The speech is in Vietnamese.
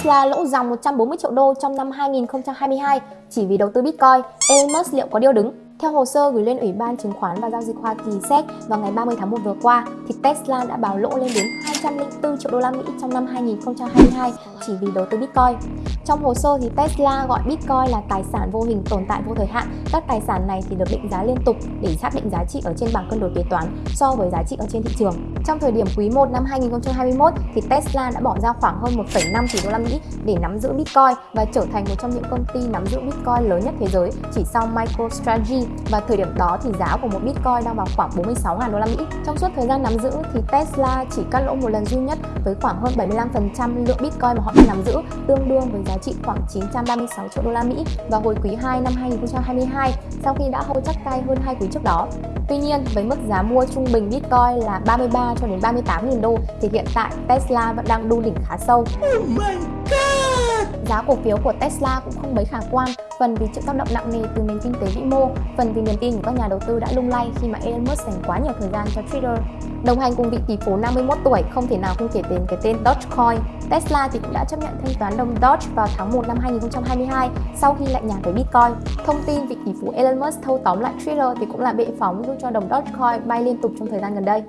Tesla lỗ dòng 140 triệu đô trong năm 2022 chỉ vì đầu tư Bitcoin, Elon Musk liệu có điêu đứng? Theo hồ sơ gửi lên Ủy ban Chứng khoán và Giao dịch Hoa Kỳ SEC vào ngày 30 tháng 1 vừa qua, thì Tesla đã báo lỗ lên đến 204 triệu đô la Mỹ trong năm 2022 chỉ vì đầu tư Bitcoin. Trong hồ sơ thì Tesla gọi Bitcoin là tài sản vô hình tồn tại vô thời hạn. Các tài sản này thì được định giá liên tục để xác định giá trị ở trên bảng cân đối kế toán so với giá trị ở trên thị trường. Trong thời điểm quý 1 năm 2021 thì Tesla đã bỏ ra khoảng hơn 1,5 tỷ đô la Mỹ để nắm giữ Bitcoin và trở thành một trong những công ty nắm giữ Bitcoin lớn nhất thế giới chỉ sau MicroStrategy và thời điểm đó thì giá của một Bitcoin đang vào khoảng 46.000 đô la Mỹ. Trong suốt thời gian nắm giữ thì Tesla chỉ cắt lỗ một lần duy nhất với khoảng hơn 75% lượng Bitcoin mà họ đang nắm giữ, tương đương với giá trị khoảng 936 triệu đô la Mỹ vào hồi quý 2 năm 2022 sau khi đã hô chắc tay hơn hai quý trước đó. Tuy nhiên, với mức giá mua trung bình Bitcoin là 33 cho đến 38 000 đô thì hiện tại Tesla vẫn đang đu đỉnh khá sâu. Oh! Giá cổ phiếu của Tesla cũng không mấy khả quan phần vì chịu tác động nặng nề từ nền kinh tế vĩ mô, phần vì niềm tin của các nhà đầu tư đã lung lay khi mà Elon Musk dành quá nhiều thời gian cho Twitter. Đồng hành cùng vị tỷ phú 51 tuổi không thể nào không kể đến cái tên Dogecoin. Tesla thì cũng đã chấp nhận thanh toán đồng Doge vào tháng 1 năm 2022 sau khi lạnh nhạt với Bitcoin. Thông tin vị tỷ phú Elon Musk thâu tóm lại Twitter thì cũng là bệ phóng giúp cho đồng Dogecoin bay liên tục trong thời gian gần đây.